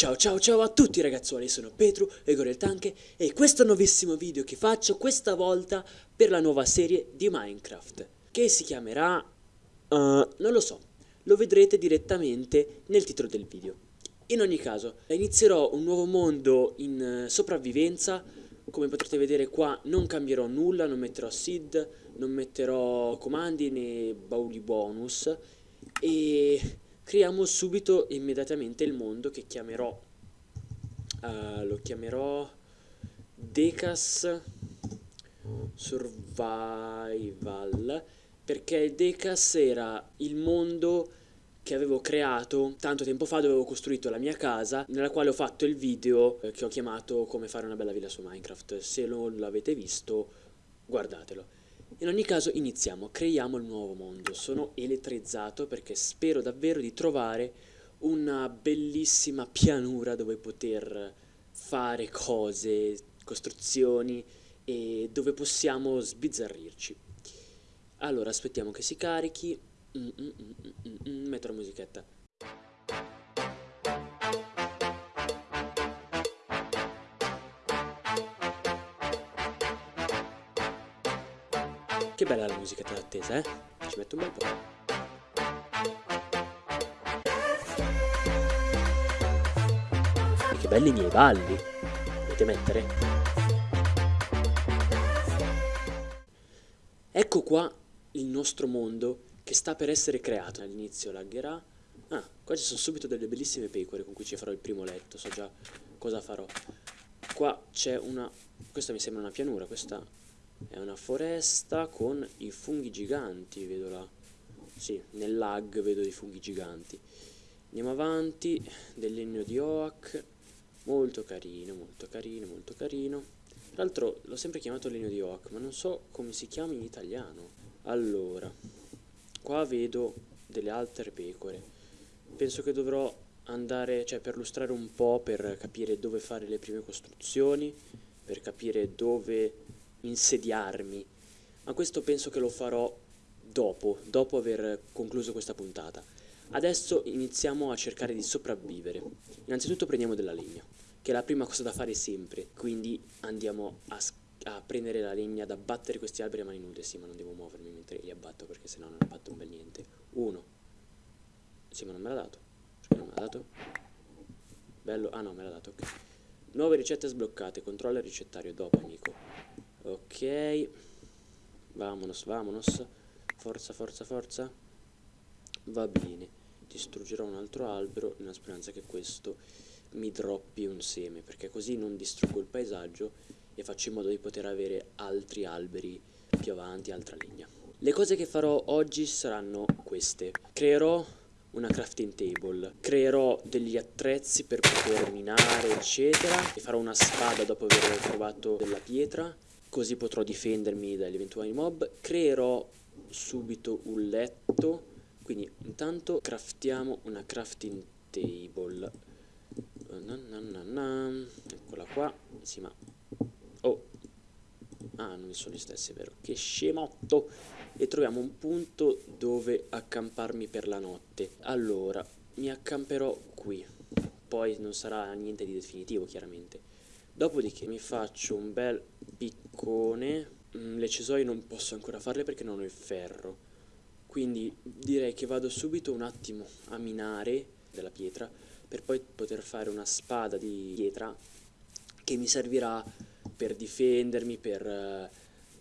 Ciao ciao ciao a tutti ragazzuoli, sono Petru, Egor il Tanke e questo nuovissimo video che faccio questa volta per la nuova serie di Minecraft che si chiamerà... Uh, non lo so, lo vedrete direttamente nel titolo del video. In ogni caso, inizierò un nuovo mondo in uh, sopravvivenza, come potrete vedere qua non cambierò nulla, non metterò seed, non metterò comandi né bauli bonus e creiamo subito immediatamente il mondo che chiamerò uh, lo chiamerò Decas Survival perché Decas era il mondo che avevo creato tanto tempo fa dove avevo costruito la mia casa nella quale ho fatto il video eh, che ho chiamato come fare una bella villa su Minecraft. Se non l'avete visto guardatelo in ogni caso iniziamo, creiamo il nuovo mondo. Sono elettrizzato perché spero davvero di trovare una bellissima pianura dove poter fare cose, costruzioni e dove possiamo sbizzarrirci. Allora aspettiamo che si carichi. Mm, mm, mm, mm, mm, mm metto la musichetta. Che bella la musica d'attesa, eh? Ci metto un bel po'. Che belli i miei balli. Potete mettere? Ecco qua il nostro mondo che sta per essere creato. All'inizio lagherà. Ah, qua ci sono subito delle bellissime pecore con cui ci farò il primo letto. So già cosa farò. Qua c'è una... Questa mi sembra una pianura, questa è una foresta con i funghi giganti, vedo là. Sì, nel lag vedo i funghi giganti. Andiamo avanti, del legno di oak. Molto carino, molto carino, molto carino. Tra l'altro l'ho sempre chiamato legno di oak, ma non so come si chiama in italiano. Allora, qua vedo delle altre pecore. Penso che dovrò andare, cioè perlustrare un po' per capire dove fare le prime costruzioni, per capire dove insediarmi, ma questo penso che lo farò dopo, dopo aver concluso questa puntata. Adesso iniziamo a cercare di sopravvivere. Innanzitutto prendiamo della legna, che è la prima cosa da fare sempre, quindi andiamo a, a prendere la legna, ad abbattere questi alberi a mani nude, sì ma non devo muovermi mentre li abbatto perché sennò non abbatto un bel niente. Uno. Sì ma non me l'ha dato. Perché non me l'ha dato? Bello, ah no me l'ha dato, ok. Nuove ricette sbloccate, controlla il ricettario dopo amico ok. Vamonos vamonos. Forza forza forza. Va bene. Distruggerò un altro albero nella speranza che questo mi droppi un seme perché così non distruggo il paesaggio e faccio in modo di poter avere altri alberi più avanti, altra legna le cose che farò oggi saranno queste. Creerò una crafting table. Creerò degli attrezzi per poter minare eccetera e farò una spada dopo aver trovato della pietra così potrò difendermi dagli eventuali mob. Creerò subito un letto. Quindi intanto craftiamo una crafting table. Na na na eccola qua. Sì ma oh. Ah non sono gli stessi vero. Che scemotto. E troviamo un punto dove accamparmi per la notte. Allora mi accamperò qui. Poi non sarà niente di definitivo chiaramente. Dopodiché mi faccio un bel piccone. Mm, le cesoie non posso ancora farle perché non ho il ferro. Quindi direi che vado subito un attimo a minare della pietra per poi poter fare una spada di pietra che mi servirà per difendermi, per,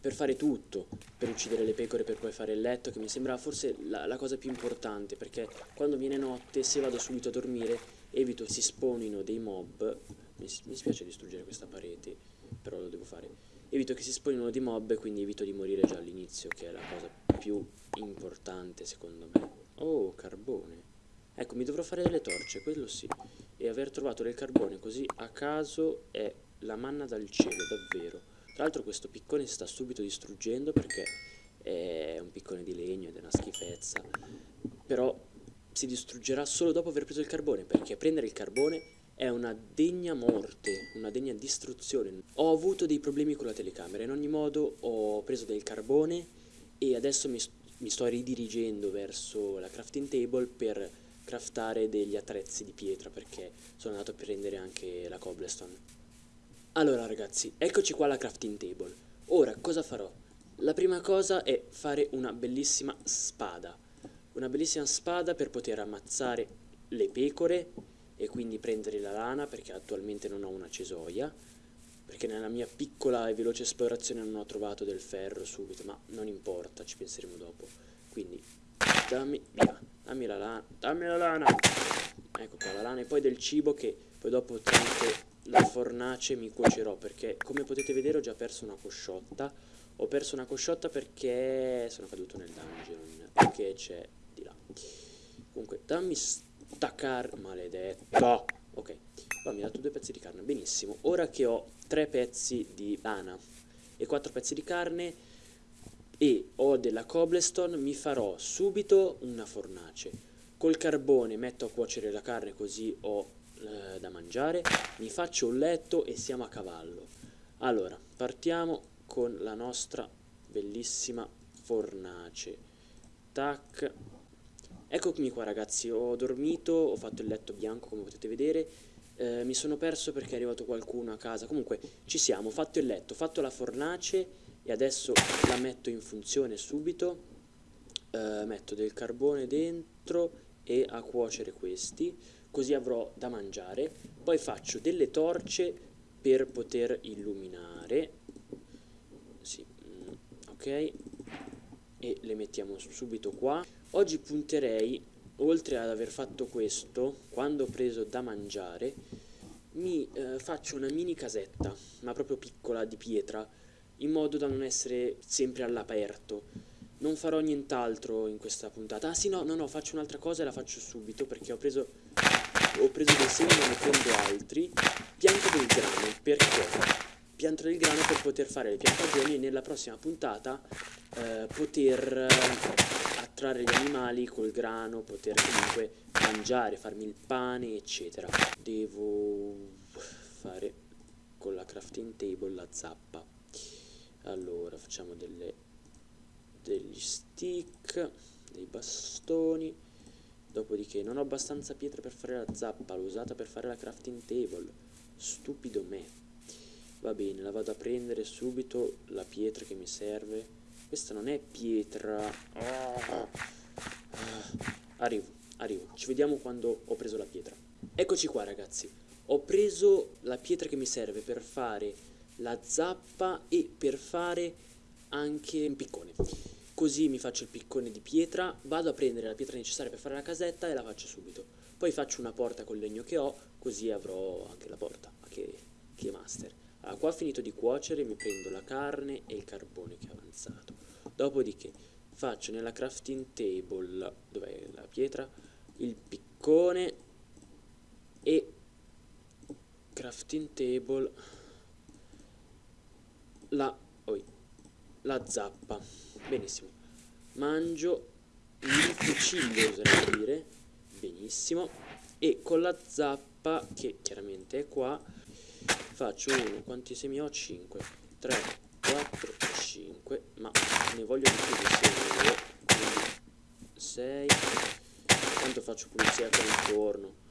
per fare tutto, per uccidere le pecore, per poi fare il letto, che mi sembra forse la, la cosa più importante, perché quando viene notte, se vado subito a dormire, evito si spawnino dei mob mi, mi spiace distruggere questa parete, però lo devo fare. Evito che si spawnino di mob, quindi evito di morire già all'inizio, che è la cosa più importante secondo me. Oh, carbone. Ecco, mi dovrò fare delle torce, quello sì. E aver trovato del carbone così a caso è la manna dal cielo, davvero. Tra l'altro questo piccone si sta subito distruggendo perché è un piccone di legno ed è una schifezza. Però si distruggerà solo dopo aver preso il carbone, perché prendere il carbone è una degna morte, una degna distruzione. Ho avuto dei problemi con la telecamera, in ogni modo ho preso del carbone e adesso mi, mi sto ridirigendo verso la crafting table per craftare degli attrezzi di pietra perché sono andato a prendere anche la cobblestone. Allora ragazzi, eccoci qua alla crafting table. Ora cosa farò? La prima cosa è fare una bellissima spada. Una bellissima spada per poter ammazzare le pecore e quindi prendere la lana perché attualmente non ho una cesoia perché nella mia piccola e veloce esplorazione non ho trovato del ferro subito ma non importa, ci penseremo dopo. Quindi dammi, via, dammi la lana dammi la lana! Ecco qua la lana e poi del cibo che poi dopo tramite la fornace mi cuocerò perché come potete vedere ho già perso una cosciotta. Ho perso una cosciotta perché sono caduto nel dungeon che c'è di là. Comunque dammi sta carne maledetto ok poi mi ha dato due pezzi di carne benissimo. Ora che ho tre pezzi di lana e quattro pezzi di carne e ho della cobblestone mi farò subito una fornace. Col carbone metto a cuocere la carne così ho eh, da mangiare. Mi faccio un letto e siamo a cavallo. Allora partiamo con la nostra bellissima fornace. Tac eccomi qua ragazzi. Ho dormito ho fatto il letto bianco come potete vedere. Eh, mi sono perso perché è arrivato qualcuno a casa. Comunque ci siamo. Ho fatto il letto ho fatto la fornace e adesso la metto in funzione subito. Eh, metto del carbone dentro e a cuocere questi così avrò da mangiare. Poi faccio delle torce per poter illuminare. Sì, mm, ok. E le mettiamo subito qua oggi punterei oltre ad aver fatto questo quando ho preso da mangiare mi eh, faccio una mini casetta ma proprio piccola di pietra in modo da non essere sempre all'aperto. Non farò nient'altro in questa puntata. Ah sì no no no faccio un'altra cosa e la faccio subito perché ho preso ho preso dei semi ma ne prendo altri. Pianto del grano perché? Pianto del grano per poter fare le piantagioni e nella prossima puntata eh, poter attrarre gli animali col grano poter comunque mangiare farmi il pane eccetera. Devo fare con la crafting table la zappa. Allora facciamo delle degli stick dei bastoni. Dopodiché non ho abbastanza pietre per fare la zappa l'ho usata per fare la crafting table. Stupido me. Va bene la vado a prendere subito la pietra che mi serve questa non è pietra ah. arrivo arrivo ci vediamo quando ho preso la pietra eccoci qua ragazzi ho preso la pietra che mi serve per fare la zappa e per fare anche un piccone Così mi faccio il piccone di pietra, vado a prendere la pietra necessaria per fare la casetta e la faccio subito. Poi faccio una porta col legno che ho, così avrò anche la porta, che, che master. Allora, qua ho finito di cuocere, mi prendo la carne e il carbone che è avanzato. Dopodiché faccio nella crafting table, dov'è la pietra, il piccone e crafting table la, oi, la zappa. Benissimo. Mangio il cucillo oserei dire. Benissimo. E con la zappa che chiaramente è qua faccio uno. Quanti semi ho? 5 3 4 5 ma ne voglio di più di semi quindi 6 tanto faccio pulizia qua intorno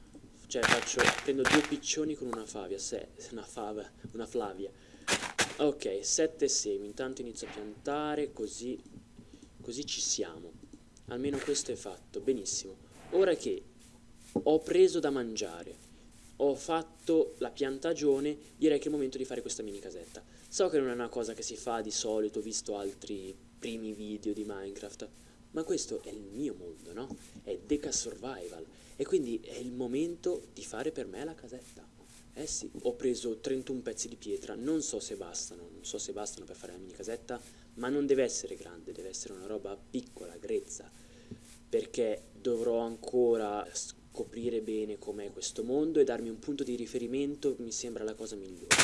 cioè faccio prendo due piccioni con una favia se, una fava una flavia. Ok 7 semi. Intanto inizio a piantare così così ci siamo. Almeno questo è fatto. Benissimo. Ora che ho preso da mangiare ho fatto la piantagione direi che è il momento di fare questa mini casetta. So che non è una cosa che si fa di solito visto altri primi video di Minecraft ma questo è il mio mondo no? è Deca Survival. E quindi è il momento di fare per me la casetta. Eh sì, ho preso 31 pezzi di pietra, non so se bastano, non so se bastano per fare la mini casetta, ma non deve essere grande, deve essere una roba piccola, grezza, perché dovrò ancora scoprire bene com'è questo mondo e darmi un punto di riferimento mi sembra la cosa migliore.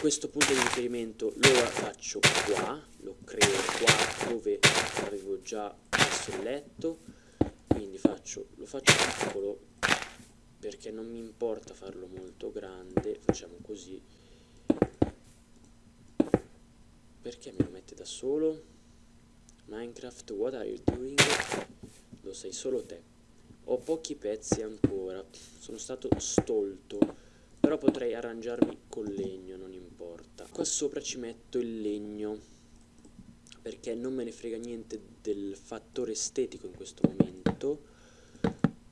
Questo punto di riferimento lo faccio qua, lo creo qua dove avevo già messo il letto, quindi faccio, lo faccio piccolo perché non mi importa farlo molto grande facciamo così. Perché me lo mette da solo? Minecraft what are you doing? Lo sai solo te Ho pochi pezzi ancora, sono stato stolto, però potrei arrangiarmi col legno, non importa. Qua sopra ci metto il legno, perché non me ne frega niente del fattore estetico in questo momento.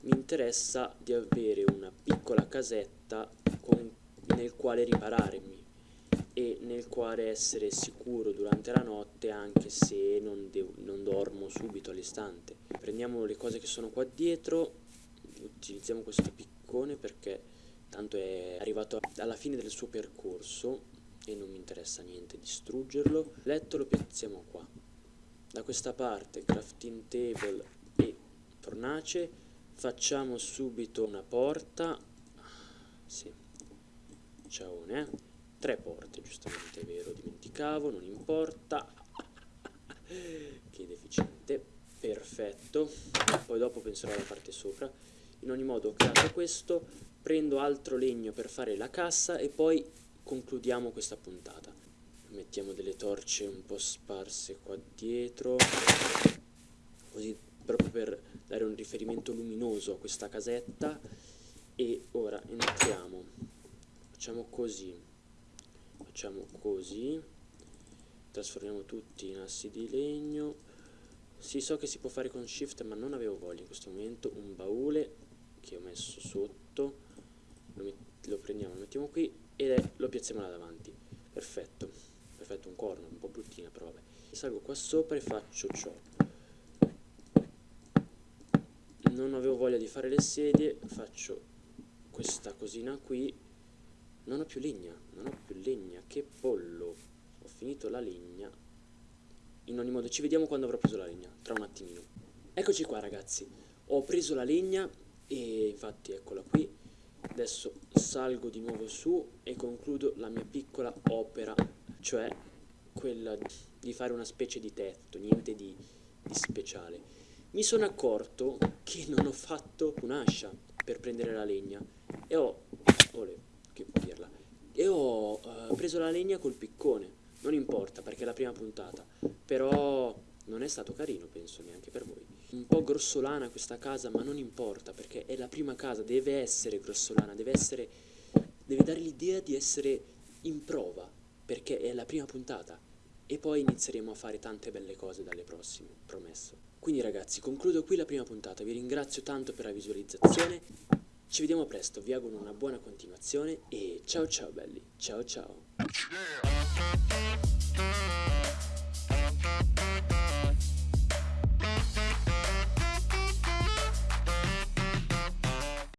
Mi interessa di avere una piccola casetta con, nel quale ripararmi e nel quale essere sicuro durante la notte anche se non, non dormo subito all'istante. Prendiamo le cose che sono qua dietro, utilizziamo questo piccone perché tanto è arrivato alla fine del suo percorso e non mi interessa niente distruggerlo. Letto lo piazziamo qua. Da questa parte crafting table e fornace, facciamo subito una porta, sì, ciaone, eh? Tre porte giustamente, è vero, dimenticavo, non importa, che deficiente, perfetto, poi dopo penserò alla parte sopra, in ogni modo ho creato questo, prendo altro legno per fare la cassa e poi concludiamo questa puntata. Mettiamo delle torce un po' sparse qua dietro, così proprio per dare un riferimento luminoso a questa casetta. E ora entriamo, facciamo così, facciamo così. Trasformiamo tutti in assi di legno. Sì so che si può fare con shift ma non avevo voglia in questo momento. Un baule che ho messo sotto. Lo, lo prendiamo, lo mettiamo qui e lo piazziamo là davanti. Perfetto, perfetto un corno, un po' bruttina però vabbè. Salgo qua sopra e faccio ciò. Non avevo voglia di fare le sedie faccio questa cosina qui non ho più legna, non ho più legna, che pollo. Ho finito la legna. In ogni modo, ci vediamo quando avrò preso la legna, tra un attimino. Eccoci qua ragazzi, ho preso la legna e infatti eccola qui. Adesso salgo di nuovo su e concludo la mia piccola opera, cioè quella di fare una specie di tetto, niente di, di speciale. Mi sono accorto che non ho fatto un'ascia per prendere la legna e ho... Olè, che dirla. E ho uh, preso la legna col piccone. Non importa perché è la prima puntata. Però non è stato carino, penso, neanche per voi. Un po' grossolana questa casa, ma non importa perché è la prima casa, deve essere grossolana, deve essere... deve dare l'idea di essere in prova, perché è la prima puntata. E poi inizieremo a fare tante belle cose dalle prossime, promesso. Quindi ragazzi, concludo qui la prima puntata, vi ringrazio tanto per la visualizzazione ci vediamo presto, vi auguro una buona continuazione e ciao ciao belli, ciao ciao.